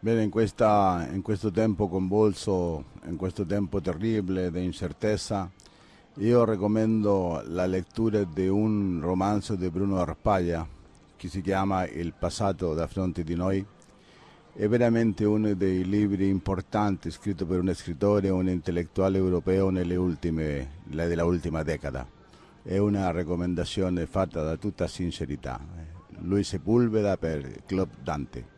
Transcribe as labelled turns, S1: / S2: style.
S1: Bene, in, questa, in, questo tempo convulso, in questo tempo terribile di incertezza, io raccomando la lettura di un romanzo di Bruno Arpaglia che si chiama Il passato da fronte di noi. È veramente uno dei libri importanti scritto per un scrittore, un intellettuale europeo nelle ultime, della ultima decada. È una raccomandazione fatta da tutta sincerità. Lui Sepulveda per Club Dante.